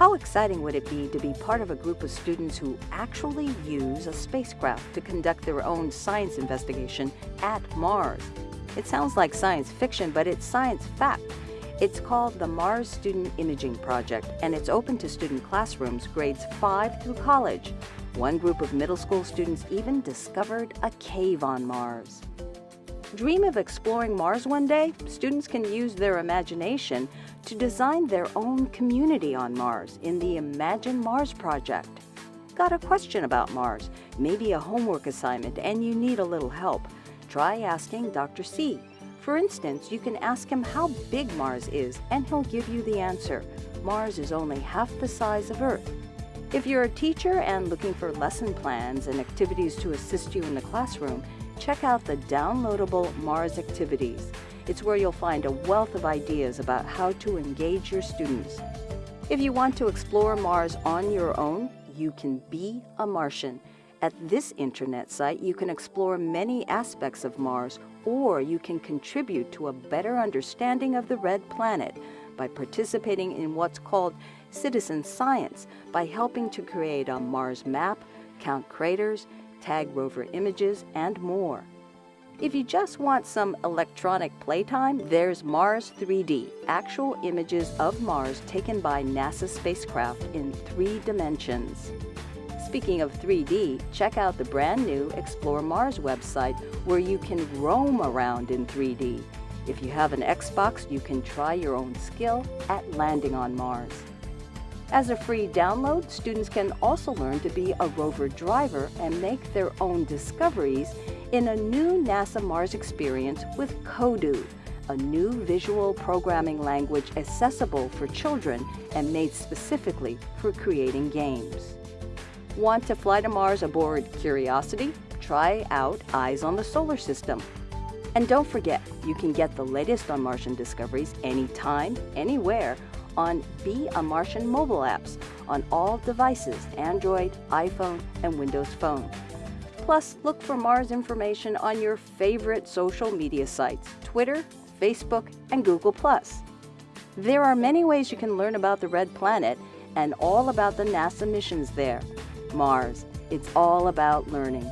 How exciting would it be to be part of a group of students who actually use a spacecraft to conduct their own science investigation at Mars? It sounds like science fiction, but it's science fact. It's called the Mars Student Imaging Project, and it's open to student classrooms grades 5 through college. One group of middle school students even discovered a cave on Mars. Dream of exploring Mars one day? Students can use their imagination to design their own community on Mars in the Imagine Mars project. Got a question about Mars, maybe a homework assignment, and you need a little help? Try asking Dr. C. For instance, you can ask him how big Mars is, and he'll give you the answer. Mars is only half the size of Earth. If you're a teacher and looking for lesson plans and activities to assist you in the classroom, check out the downloadable Mars Activities. It's where you'll find a wealth of ideas about how to engage your students. If you want to explore Mars on your own, you can be a Martian. At this internet site, you can explore many aspects of Mars, or you can contribute to a better understanding of the red planet by participating in what's called citizen science by helping to create a Mars map, count craters, tag rover images, and more. If you just want some electronic playtime, there's Mars 3D, actual images of Mars taken by NASA spacecraft in three dimensions. Speaking of 3D, check out the brand new Explore Mars website where you can roam around in 3D. If you have an Xbox, you can try your own skill at landing on Mars. As a free download, students can also learn to be a rover driver and make their own discoveries in a new NASA Mars experience with Kodu, a new visual programming language accessible for children and made specifically for creating games. Want to fly to Mars aboard Curiosity? Try out Eyes on the Solar System. And don't forget, you can get the latest on Martian discoveries anytime, anywhere on Be a Martian mobile apps on all devices, Android, iPhone, and Windows Phone. Plus, look for Mars information on your favorite social media sites, Twitter, Facebook, and Google+. There are many ways you can learn about the Red Planet and all about the NASA missions there. Mars, it's all about learning.